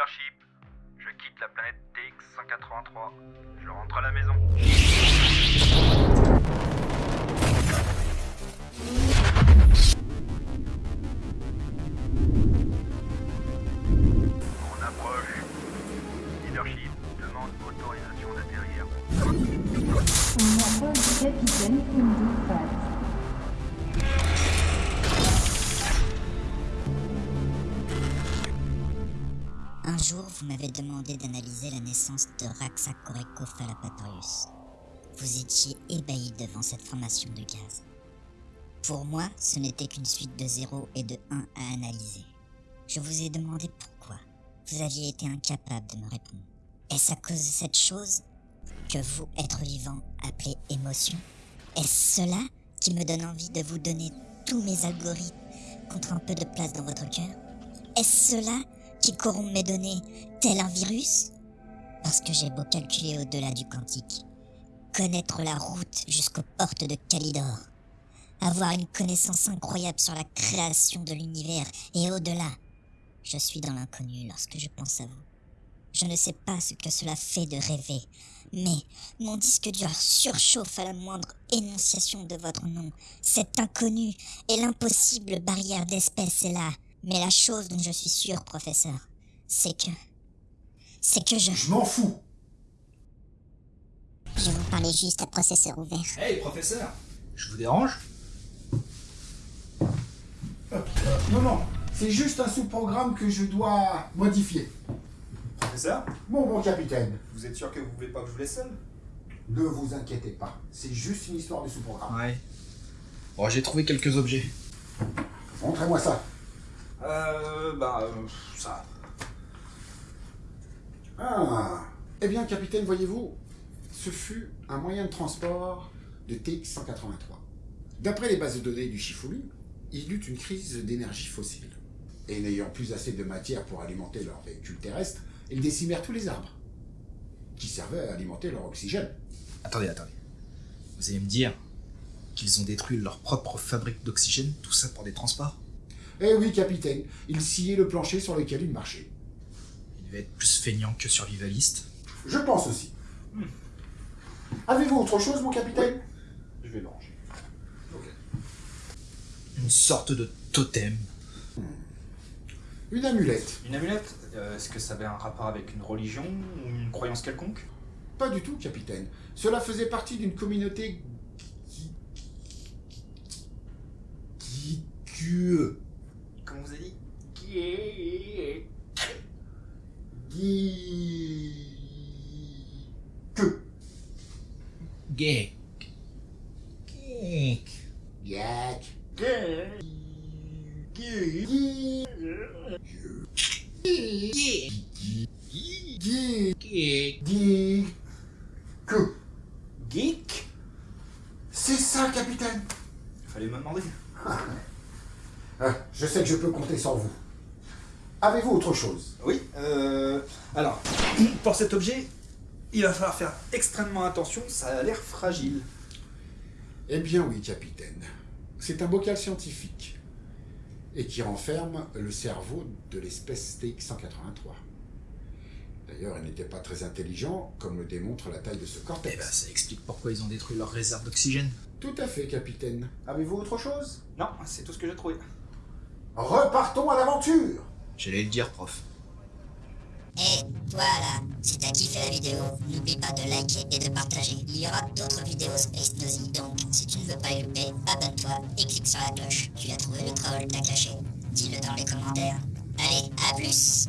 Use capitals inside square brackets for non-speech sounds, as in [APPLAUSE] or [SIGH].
Leadership, je quitte la planète TX-183. Je rentre à la maison. On approche. Leadership demande autorisation d'atterrir. On approche du capitaine jour, vous m'avez demandé d'analyser la naissance de Raxacoricophalapatorius. Vous étiez ébahi devant cette formation de gaz. Pour moi, ce n'était qu'une suite de 0 et de 1 à analyser. Je vous ai demandé pourquoi. Vous aviez été incapable de me répondre. Est-ce à cause de cette chose que vous, être vivant, appelez émotion? Est-ce cela qui me donne envie de vous donner tous mes algorithmes contre un peu de place dans votre cœur? Est-ce cela qui corrompt mes données tel un virus? Parce que j'ai beau calculer au-delà du quantique, connaître la route jusqu'aux portes de Calidor, avoir une connaissance incroyable sur la création de l'univers et au-delà, je suis dans l'inconnu lorsque je pense à vous. Je ne sais pas ce que cela fait de rêver, mais mon disque dur surchauffe à la moindre énonciation de votre nom. Cet inconnu et l'impossible barrière d'espèce est là. Mais la chose dont je suis sûr, professeur, c'est que... C'est que je... Je m'en fous Je vous parlais juste à processeur ouvert. Hey, professeur Je vous dérange? Non, non, c'est juste un sous-programme que je dois modifier. Professeur? Bon, mon capitaine, Vous êtes sûr que vous voulez pas que je vous laisse seul? Ne vous inquiétez pas. C'est juste une histoire de sous-programme. Ouais. Bon, j'ai trouvé quelques objets. Montrez-moi ça. Euh, bah, euh, ça. Ah Eh bien, capitaine, voyez-vous, ce fut un moyen de transport de TX-183. D'après les bases de données du Chifulu, il eut une crise d'énergie fossile. Et n'ayant plus assez de matière pour alimenter leur véhicule terrestre, ils décimèrent tous les arbres, qui servaient à alimenter leur oxygène. Attendez, attendez. Vous allez me dire qu'ils ont détruit leur propre fabrique d'oxygène, tout ça pour des transports? Eh oui, capitaine, ils sciaient le plancher sur lequel ils marchaient. Ils devaient être plus feignants que survivalistes. Je pense aussi. Avez-vous autre chose, mon capitaine Je vais le ranger. Une sorte de totem. Une amulette. Une amulette Euh, Est-ce que ça avait un rapport avec une religion ou une croyance quelconque Pas du tout, capitaine. Cela faisait partie d'une communauté... Qui vous avez dit Qui... Que... Qui... Qui... Que... Geek. C'est ça, capitaine. Fallait me demander. [LAUGHS] Ah, Je sais que je peux compter sur vous. Avez-vous autre chose? Oui, euh... Alors, [CLEARS THROAT] pour cet objet, il va falloir faire extrêmement attention, ça a l'air fragile. Eh bien oui, capitaine. C'est un bocal scientifique. Et qui renferme le cerveau de l'espèce TX-183. D'ailleurs, il n'était pas très intelligent, comme le démontre la taille de ce Eh cortex. ben, ça explique pourquoi ils ont détruit leur réserve d'oxygène. Tout à fait, capitaine. Avez-vous autre chose? Non, c'est tout ce que j'ai trouvé. Repartons à l'aventure J'allais le dire, prof. Et voilà, si t'as kiffé la vidéo, n'oublie pas de liker et de partager. Il y aura d'autres vidéos Space Nosy, donc si tu ne veux pas les louper, abonne-toi et clique sur la cloche. Tu as trouvé le troll, t'as caché. Dis-le dans les commentaires. Allez, à plus